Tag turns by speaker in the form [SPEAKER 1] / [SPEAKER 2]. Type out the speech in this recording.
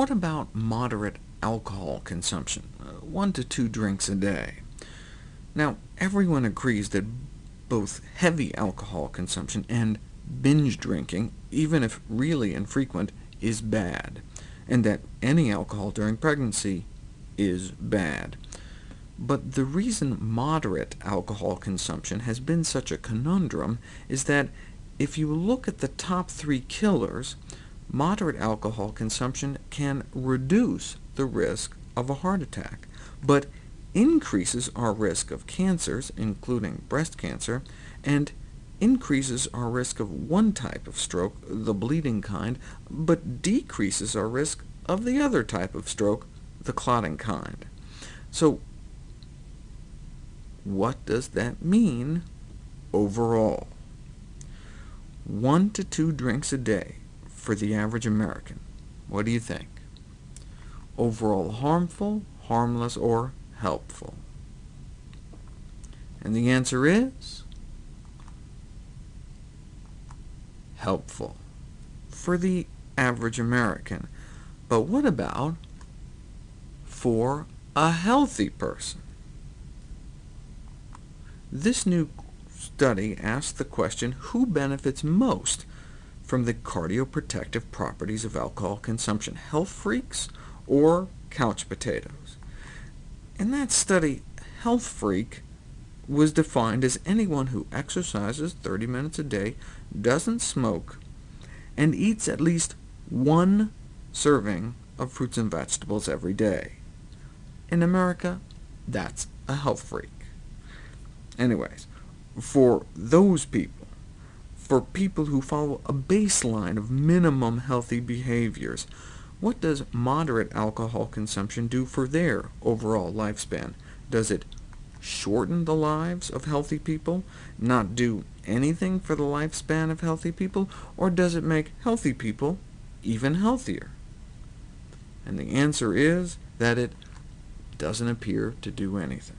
[SPEAKER 1] what about moderate alcohol consumption, uh, one to two drinks a day? Now, everyone agrees that both heavy alcohol consumption and binge drinking, even if really infrequent, is bad, and that any alcohol during pregnancy is bad. But the reason moderate alcohol consumption has been such a conundrum is that if you look at the top three killers, moderate alcohol consumption can reduce the risk of a heart attack, but increases our risk of cancers, including breast cancer, and increases our risk of one type of stroke, the bleeding kind, but decreases our risk of the other type of stroke, the clotting kind. So what does that mean overall? One to two drinks a day for the average American. What do you think? Overall harmful, harmless, or helpful? And the answer is helpful for the average American. But what about for a healthy person? This new study asked the question, who benefits most from the cardioprotective properties of alcohol consumption, health freaks or couch potatoes? In that study, health freak was defined as anyone who exercises 30 minutes a day, doesn't smoke, and eats at least one serving of fruits and vegetables every day. In America, that's a health freak. Anyways, for those people, for people who follow a baseline of minimum healthy behaviors, what does moderate alcohol consumption do for their overall lifespan? Does it shorten the lives of healthy people, not do anything for the lifespan of healthy people, or does it make healthy people even healthier? And the answer is that it doesn't appear to do anything.